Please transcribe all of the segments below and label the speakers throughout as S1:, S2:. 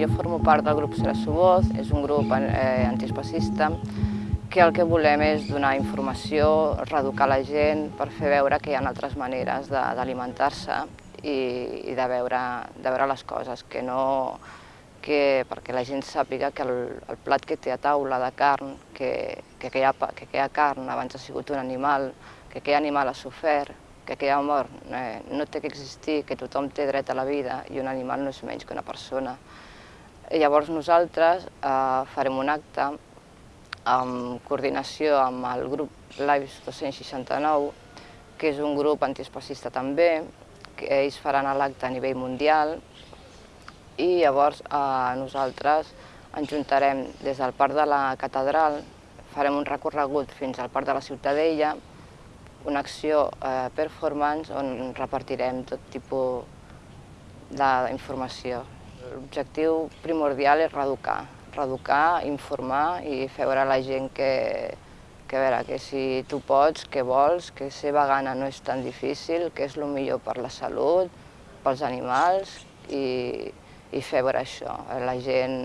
S1: Jo formo part del grup Serà Voz, és un grup eh, antiespacista que el que volem és donar informació, reeducar la gent per fer veure que hi ha altres maneres d'alimentar-se i, i de, veure, de veure les coses, que no, que, perquè la gent sàpiga que el, el plat que té a taula de carn, que, que, aquella, que aquella carn abans ha sigut un animal, que aquell animal ha sofert, que aquella mort eh, no té que existir, que tothom té dret a la vida i un animal no és menys que una persona. Llavors nosaltres eh, farem un acte en coordinació amb el grup Lives 269, que és un grup antiespacista també, que ells faran l'acte a nivell mundial i llavors eh, nosaltres ens juntarem des del Parc de la Catedral, farem un recorregut fins al Parc de la Ciutadella, una acció eh, performance on repartirem tot tipus d'informació. L'objectiu primordial és reeducar, reeducar, informar i fer veure a la gent que, que, veure, que si tu pots, que vols, que ser vegana no és tan difícil, que és el millor per la salut, pels animals i, i fer veure això. La gent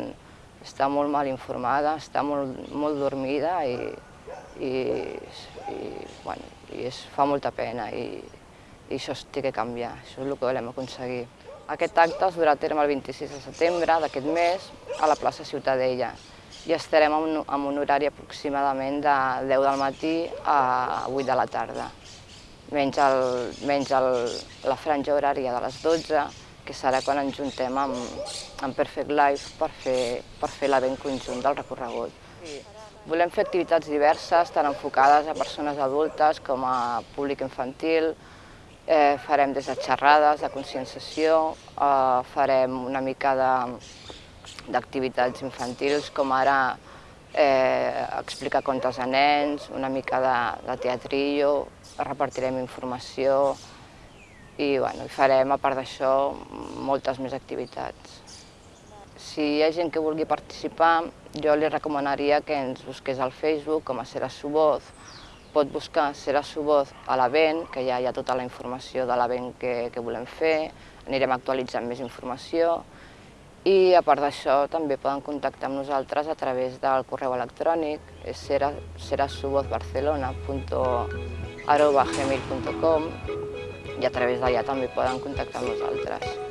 S1: està molt mal informada, està molt, molt dormida i, i, i, bueno, i es fa molta pena i, i això té que canviar, això és el que volem aconseguir. Aquest acte es durà a terme el 26 de setembre d'aquest mes a la plaça Ciutadella i estarem en un, horari aproximadament de 10 del matí a 8 de la tarda. Menys, el, menys el, la franja horària de les 12, que serà quan ens juntem amb, amb Perfect Life per fer, per fer l'event conjunt del recorregut. Sí. Volem fer activitats diverses, tant enfocades a persones adultes com a públic infantil, Eh, farem des de xerrades, de conscienciació, eh, farem una mica d'activitats infantils, com ara eh, explicar contes a nens, una mica de, de teatrillo, repartirem informació i, bueno, farem, a part d'això, moltes més activitats. Si hi ha gent que vulgui participar, jo li recomanaria que ens busqués al Facebook com a Serà Suboz, pot buscar Serà Suboz a l'event, que ja hi ha tota la informació de l'event que, que volem fer, anirem actualitzant més informació, i a part d'això també poden contactar amb nosaltres a través del correu electrònic, és serasubozbarcelona.gmail.com i a través d'allà també poden contactar amb nosaltres.